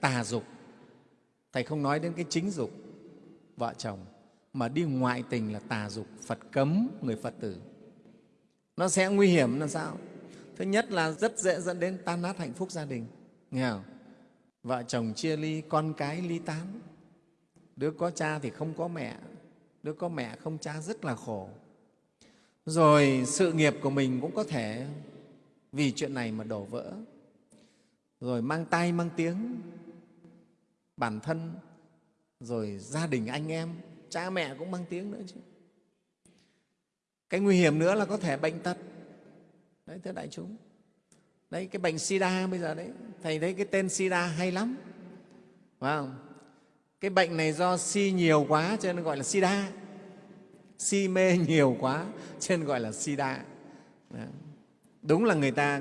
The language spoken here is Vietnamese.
tà dục. Thầy không nói đến cái chính dục, vợ chồng, mà đi ngoại tình là tà dục, phật cấm người phật tử. Nó sẽ nguy hiểm là sao? Thứ nhất là rất dễ dẫn đến tan nát hạnh phúc gia đình. Nghe không? vợ chồng chia ly, con cái ly tán. Đứa có cha thì không có mẹ, đứa có mẹ không cha rất là khổ. Rồi sự nghiệp của mình cũng có thể, vì chuyện này mà đổ vỡ. Rồi mang tay mang tiếng bản thân, rồi gia đình anh em, cha mẹ cũng mang tiếng nữa chứ. Cái nguy hiểm nữa là có thể bệnh tật. Đấy, thưa đại chúng. Đấy, cái bệnh sida bây giờ đấy, thầy thấy cái tên sida hay lắm. Phải không? Cái bệnh này do si nhiều quá cho nên gọi là sida. Si mê nhiều quá cho nên gọi là sida. Đúng là người ta